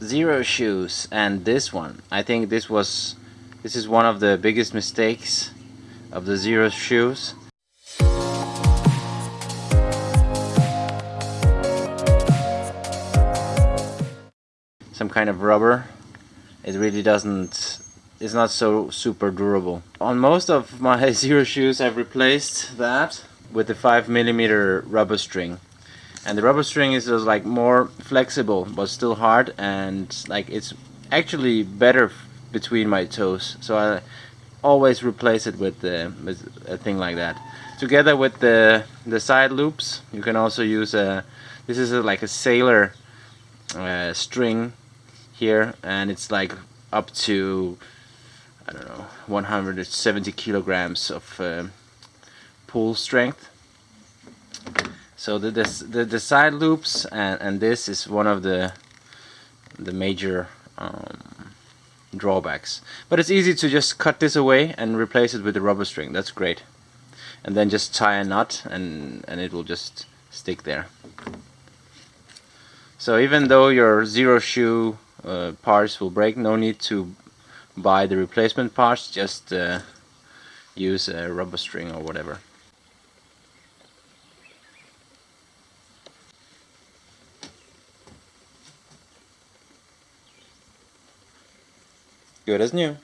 Xero Shoes and this one. I think this was this is one of the biggest mistakes of the Xero Shoes. Some kind of rubber. It really doesn't it's not so super durable. On most of my Xero Shoes I've replaced that with the 5 millimeter rubber string and the rubber string is just like more flexible but still hard and like it's actually better between my toes. So I always replace it with, the, with a thing like that. Together with the the side loops you can also use a this is a, like a sailor uh, string here and it's like up to I don't know 170 kilograms of uh, pull strength so the, the, the side loops and, and this is one of the the major um, drawbacks. But it's easy to just cut this away and replace it with a rubber string. That's great. And then just tie a knot and, and it will just stick there. So even though your Xero Shoe uh, parts will break, no need to buy the replacement parts, just uh, use a rubber string or whatever. Good as new.